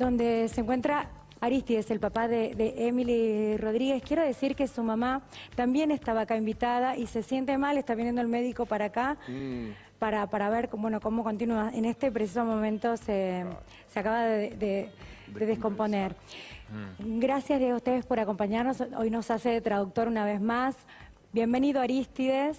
donde se encuentra Aristides, el papá de, de, Emily Rodríguez. Quiero decir que su mamá también estaba acá invitada y se siente mal, está viniendo el médico para acá. Mm. Para, para, ver bueno, cómo continúa. En este preciso momento se, se acaba de, de, de descomponer. Mm. Gracias a ustedes por acompañarnos. Hoy nos hace de traductor una vez más. Bienvenido Aristides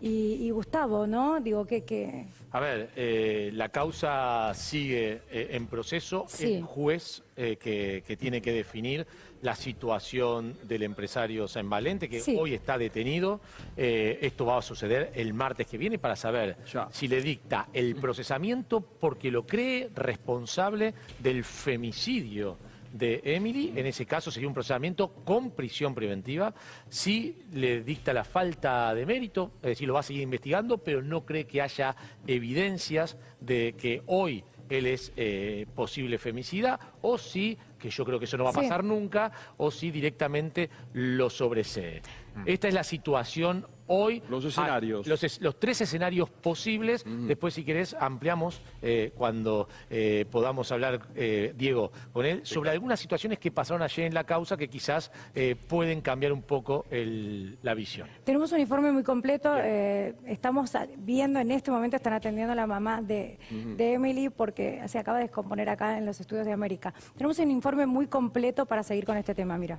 y, Gustavo, ¿no? Digo que... que... A ver, eh, la causa sigue eh, en proceso. El juez eh, que, tiene que definir la situación del empresario San Valente, que hoy está detenido. esto va a suceder el martes que viene para saber si le dicta el procesamiento porque lo cree responsable del femicidio de Emily, en ese caso sería un procesamiento con prisión preventiva, si le dicta la falta de mérito, es decir, lo va a seguir investigando, pero no cree que haya evidencias de que hoy él es eh, posible femicida, o si, que yo creo que eso no va a pasar nunca, o si directamente lo sobresee. Mm. Esta es la situación hoy. Los escenarios. Los, tres escenarios posibles. Después, si querés, ampliamos eh, cuando eh, podamos hablar, eh, Diego, con él, sobre algunas situaciones que pasaron ayer en la causa que quizás pueden cambiar un poco la visión. Tenemos un informe muy completo. estamos viendo en este momento, están atendiendo a la mamá de, de Emily porque se acaba de descomponer acá en los estudios de América. Tenemos un informe muy completo para seguir con este tema, mira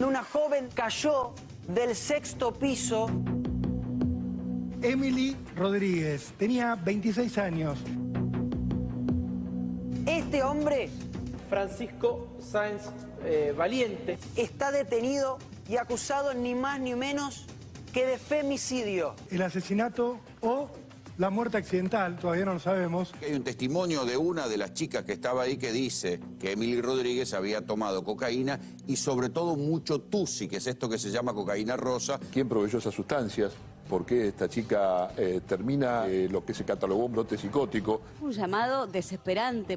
una joven cayó del sexto piso. Emily Rodríguez, tenía 26 años. Este hombre, Francisco Sáenz eh, Valiente, está detenido y acusado ni más ni menos que de femicidio. El asesinato o la muerte accidental, todavía no lo sabemos. Hay un testimonio de una de las chicas que estaba ahí que dice que Emily Rodríguez había tomado cocaína y sobre todo mucho tusi, que es esto que se llama cocaína rosa. ¿Quién proveyó esas sustancias? ¿Por qué esta chica eh, termina eh, lo que se catalogó un brote psicótico? Un llamado desesperante.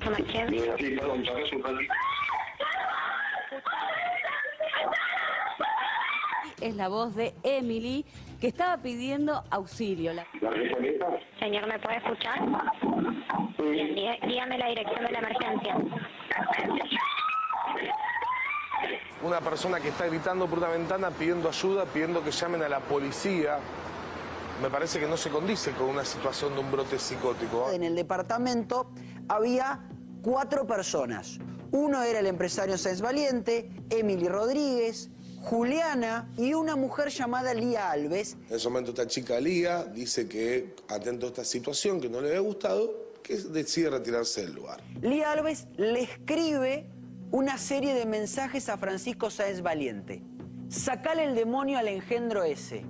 Es la voz de Emily, que estaba pidiendo auxilio. Señor, ¿me puede escuchar? dígame la dirección de la emergencia. Una persona que está gritando por una ventana pidiendo ayuda, pidiendo que llamen a la policía. Me parece que no se condice con una situación de un brote psicótico. En el departamento había cuatro personas. Uno era el empresario Sáenz Valiente, Emily Rodríguez, Juliana y una mujer llamada Lía Alves. En ese momento esta chica Lía dice que, atento a esta situación que no le había gustado, que decide retirarse del lugar. Lía Alves le escribe una serie de mensajes a Francisco Sáenz Valiente. Sacale el demonio al engendro ese.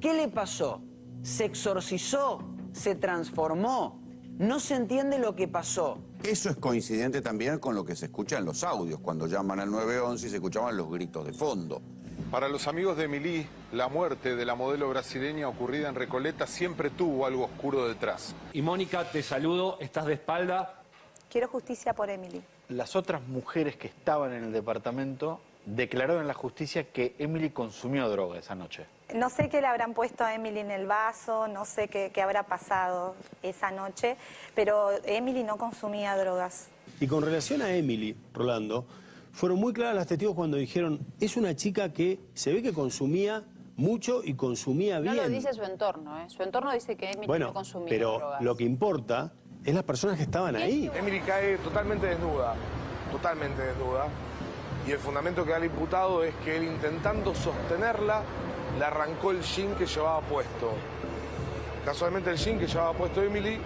¿Qué le pasó? ¿Se exorcizó? ¿Se transformó? No se entiende lo que pasó. Eso es coincidente también con lo que se escucha en los audios, cuando llaman al 911 y se escuchaban los gritos de fondo. Para los amigos de Emily, la muerte de la modelo brasileña ocurrida en Recoleta siempre tuvo algo oscuro detrás. Y Mónica, te saludo, estás de espalda. Quiero justicia por Emily. Las otras mujeres que estaban en el departamento declararon en la justicia que Emily consumió droga esa noche. No sé qué le habrán puesto a Emily en el vaso, no sé qué, habrá pasado esa noche, pero Emily no consumía drogas. Y con relación a Emily, Rolando, fueron muy claras las testigos cuando dijeron, es una chica que se ve que consumía mucho y consumía bien. No lo dice su entorno, ¿eh? Su entorno dice que Emily no consumía pero lo que importa es las personas que estaban ahí. Emily cae totalmente desnuda, totalmente desnuda y el fundamento que da el imputado es que él intentando sostenerla, le arrancó el jean que llevaba puesto. Casualmente el jean que llevaba puesto Emily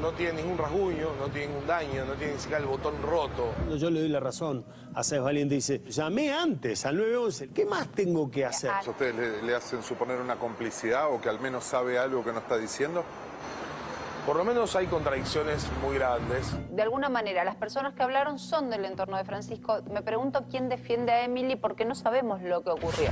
no tiene ningún rasguño, no tiene ningún daño, no tiene ni siquiera el botón roto. Yo le doy la razón a Sáenz Valiente, dice, llamé antes al 911, ¿qué más tengo que hacer? ¿Ustedes le, le hacen suponer una complicidad o que al menos sabe algo que no está diciendo? Por lo menos hay contradicciones muy grandes. De alguna manera, las personas que hablaron son del entorno de Francisco. Me pregunto quién defiende a Emily porque no sabemos lo que ocurrió.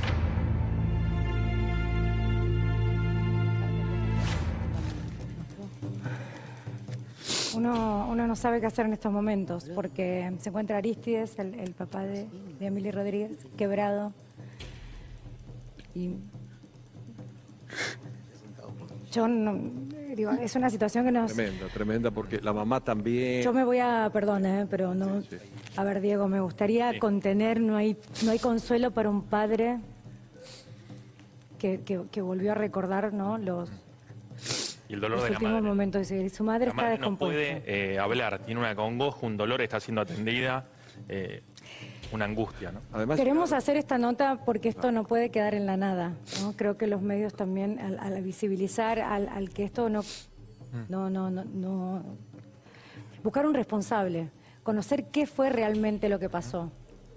Uno, no sabe qué hacer en estos momentos porque se encuentra Aristides, el, papá de, de Emily Rodríguez, quebrado. Y yo digo, es una situación que nos... Tremenda, tremenda, porque la mamá también... Yo me voy a, perdón, ¿eh? pero no... A ver, Diego, me gustaría contener, no hay, no hay consuelo para un padre que, que, volvió a recordar, ¿no? Los, y el dolor los de la madre. Su madre la está madre no puede eh, hablar, tiene una congoja, un dolor, está siendo atendida, eh, una angustia, ¿no? Además, Queremos hacer esta nota porque esto no puede quedar en la nada. ¿no? Creo que los medios también, al, al visibilizar, al, al que esto no, no, no, no, no- Buscar un responsable, conocer qué fue realmente lo que pasó.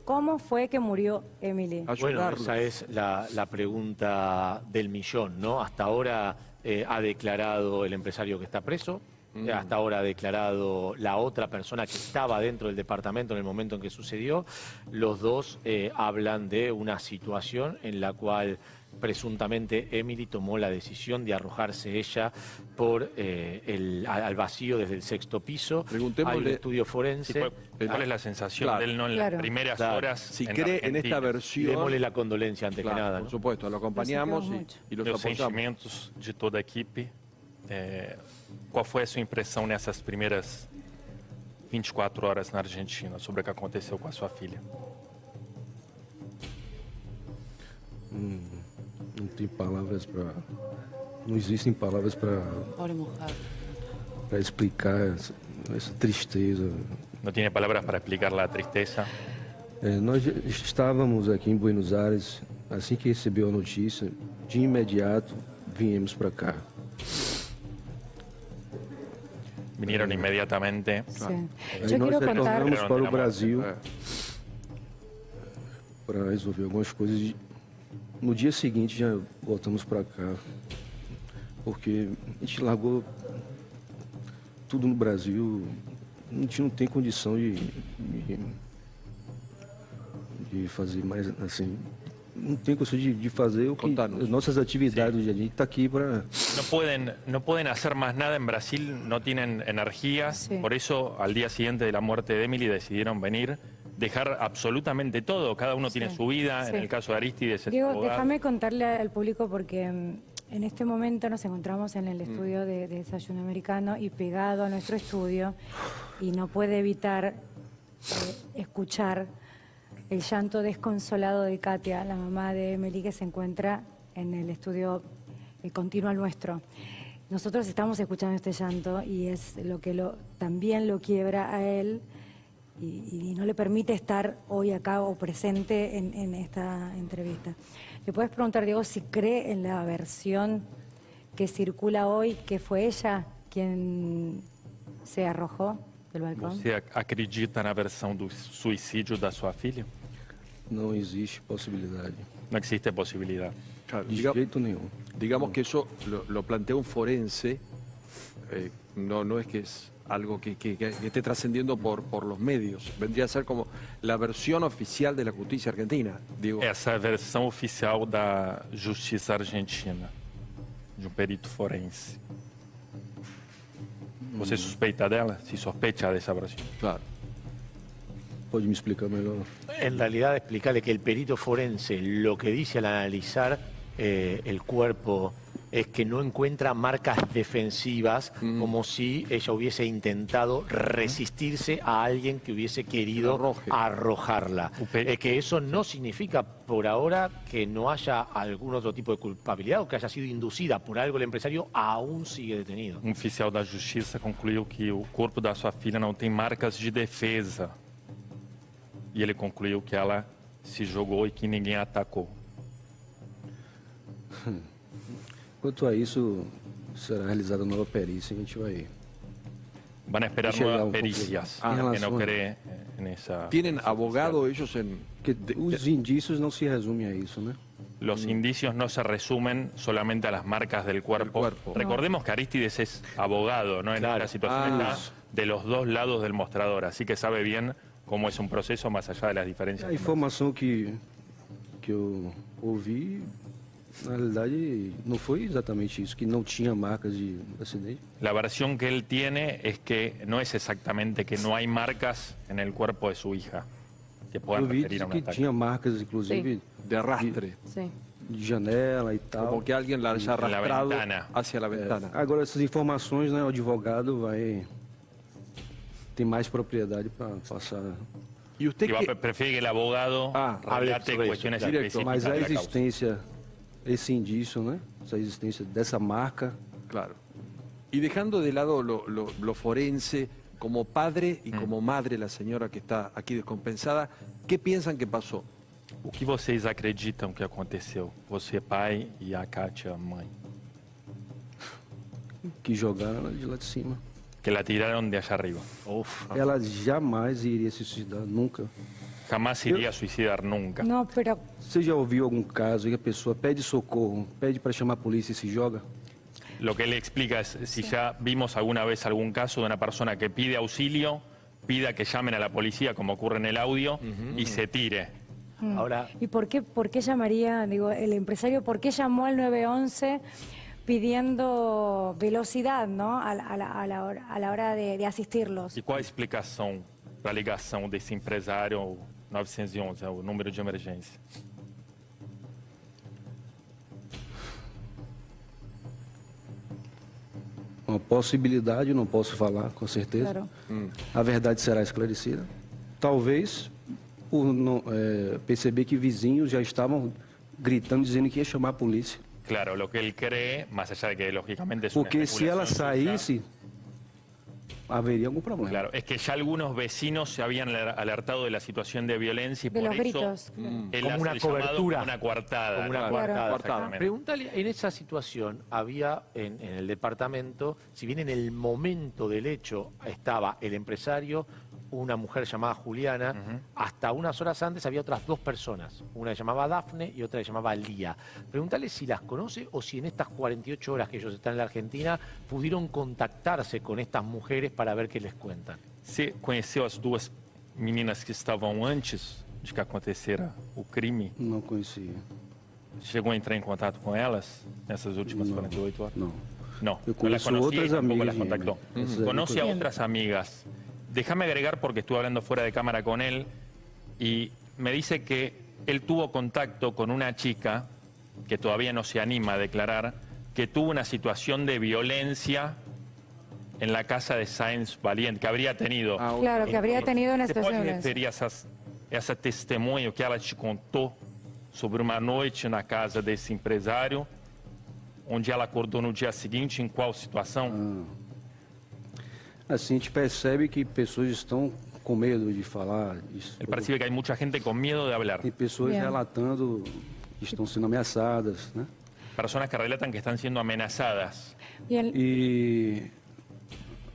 ¿Cómo fue que murió Emily? Bueno, esa es la, la pregunta del millón, ¿no? Hasta ahora eh, ha declarado el empresario que está preso, Mm. eh, hasta ahora ha declarado la otra persona que estaba dentro del departamento en el momento en que sucedió. Los dos eh, hablan de una situación en la cual presuntamente Emily tomó la decisión de arrojarse ella por eh, el, al vacío desde el sexto piso. Hay un Preguntémosle- estudio forense. Sí, ¿cuál- cuál es la sensación Claro. de él, no, en las Claro. primeras horas Si en cree en esta versión... Démosle la condolencia antes Claro, que nada. Por ¿no? supuesto, lo acompañamos y, y los apoyamos. sentimentos de toda a equipe. Qual foi a sua impressão nessas primeiras 24 horas na Argentina sobre o que aconteceu com a sua filha? Hum, não tem palavras para. Não existem palavras para para explicar essa, essa tristeza. Não tinha palavras para explicar a tristeza. É, nós estávamos aqui em Buenos Aires, assim que recebeu a notícia, de imediato viemos para cá. Vinieron inmediatamente. Sí. Yo nós quiero contar... para o Brasil É. para resolver algumas coisas. No dia seguinte já voltamos para cá, porque a gente largou tudo no Brasil, a gente não tem condição de, de, de fazer mais assim. Tem condição de, de fazer o que as nossas atividades do dia a dia. A gente está aqui para No pueden, no pueden hacer más nada en Brasil, no tienen energía. Sí. Por eso, al día siguiente de la muerte de Emily, decidieron venir, dejar absolutamente todo. Cada uno tiene su vida. En el caso de Aristides, es Diego, abogado. déjame contarle al público porque mm, en este momento nos encontramos en el estudio de, de Desayuno Americano y pegado a nuestro estudio y no puede evitar eh, escuchar el llanto desconsolado de Katia, la mamá de Emily que se encuentra en el estudio eh, continuo nuestro. Nosotros estamos escuchando este llanto y es lo que lo, también lo quiebra a él y, no le permite estar hoy acá o presente en, en esta entrevista. ¿Le puedes preguntar, Diego, si cree en la versión que circula hoy, que fue ella quien se arrojó? Você ac- acredita na versão do suicídio da sua filha? não existe possibilidade. No existe posibilidad. Claro, De diga- jeito nenhum. digamos que eso lo, lo plantea un forense, eh, no, no es que es algo que, que- que esté trascendiendo por, por los medios, vendría a ser como la versión oficial de la justicia argentina. Digo, Essa é a versão oficial da Justiça Argentina, de um perito forense. Você suspeita dela? Se sospecha dessa versão? Claro. Pode me explicar? En realidad, explicarle que el perito forense lo que dice al analizar eh, el cuerpo es que no encuentra marcas defensivas como si ella hubiese intentado resistirse a alguien que hubiese querido arrojarla. Eh, que eso no significa por ahora que no haya algún otro tipo de culpabilidad o que haya sido inducida por algo el empresario, aún sigue detenido. Um oficial da Justiça concluiu que o corpo da sua filha não tem marcas de defesa. E ele concluiu que ela se jogou e que ninguém a Quanto a isso, será realizada nova perícia, a gente vai. Van a esperar nuevas um pericias. Ah, que no cree eh, en esa. ¿Tienen abogado ellos en...? Que os indícios não se resumem a isso, né? Los indicios no se resumen solamente a las marcas del cuerpo. Recordemos que Aristides es abogado, ¿no? En esta situación Ah. está de los dos lados del mostrador, así que sabe bien cómo es un proceso más allá de las diferencias. A informação que, que eu ouvi, na realidade, não foi exatamente isso, que não tinha marcas de acidente. La versión que él tiene es que no es exactamente que no hay marcas en el cuerpo de su hija que puedan eu vi referir a un que ataque. tinha marcas, inclusive, de arrastre. Sí. de janela e tal. Como que alguien la haya La arrastrado ventana. hacia la É, ventana. agora, essas informações, né, o advogado vai tem mais propriedade para passar. ¿Y usted Y va, qué? prefiere que el abogado Ah, relate sobre eso, cuestiones claro. específicas Mas a la causa. existência, esse indício, né, essa existência dessa marca, Claro. Y dejando de lado lo, lo- lo forense, como padre Mm. y como madre, la señora que está aquí descompensada, ¿qué piensan que pasó? O que vocês acreditam que aconteceu? Você, pai, e a Kátia, mãe. que jogaram ela de lá de cima. Que la tiraron de allá arriba. Ela jamais iria se suicidar, nunca. Jamás se iría a suicidar nunca. No, pero Você já ouviu algum caso em que a pessoa pede socorro, pede para chamar a polícia e se joga? Lo que él explica es si ya vimos alguna vez algún caso de una persona que pide auxilio, pida que llamen a la policía, como ocurre en el audio, y se tire. Mm. Ahora, ¿Y por qué, por qué llamaría, digo, el empresario, por qué llamó al 911 pidiendo velocidad, ¿no? A, la- a la, a la hora, a la hora de, de asistirlos. E qual a explicação da ligação desse empresário ao 911, ao número de emergência? Uma possibilidade, não posso falar com certeza. Claro. A verdade será esclarecida. Talvez por não, é, perceber que vizinhos já estavam gritando, dizendo que ia chamar a polícia. Claro, lo que él cree, más allá de que lógicamente es Porque se ela saísse, haveria algum problema. Claro, es que ya algunos vecinos se habían aler- alertado de la situación de violencia y De por los eso gritos. él Como hace una el cobertura. como una coartada. Como una ¿no? coartada, Exactamente. Pregúntale, en esa situación había en, en el departamento, si bien en el momento del hecho estaba el empresario, una mujer llamada Juliana, hasta unas horas antes había otras dos personas, una que llamaba Dafne y otra que llamaba Lía. Pregúntale si las conoce o si en estas 48 horas que ellos están en la Argentina pudieron contactarse con estas mujeres para ver qué les cuentan. Você conheceu as duas meninas que estavam antes de que acontecera o crime? Não conhecia. Chegou a entrar em contato com elas nessas últimas 48 horas? Não. No, Eu no las conocía tampoco amigas las contactó. Conoce a otras amigas. Déjame agregar, porque estuve hablando fuera de cámara con él, y me dice que él tuvo contacto con una chica, que todavía no se anima a declarar, que tuvo una situación de violencia en la casa de Sáenz Valiente, que habría tenido. Claro, que habría tenido una situación de referir essas, essa testemunho que ela te contou sobre uma noite na casa desse empresário, onde ela acordou no dia seguinte, em qual situação? Assim, a gente percebe que pessoas estão com medo de falar. Isso. Ele percibe que hay mucha gente con miedo de hablar. Tem pessoas Bien. relatando que estão sendo ameaçadas, né? Personas que relatan que están siendo amenazadas. Bien, E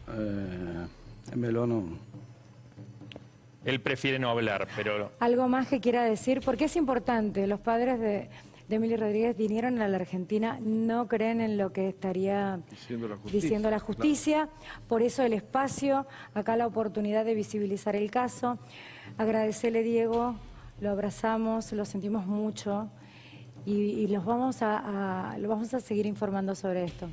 é, é melhor não. Él prefiere no hablar, pero algo más que quiera decir, porque es importante, los padres de, de Rodríguez vinieron a la Argentina, no creen en lo que estaría Diciendo la justicia. diciendo la justicia, por eso el espacio, acá la oportunidad de visibilizar el caso. Agradecerle, Diego, lo abrazamos, lo sentimos mucho y, y los vamos a, a- lo vamos a seguir informando sobre esto.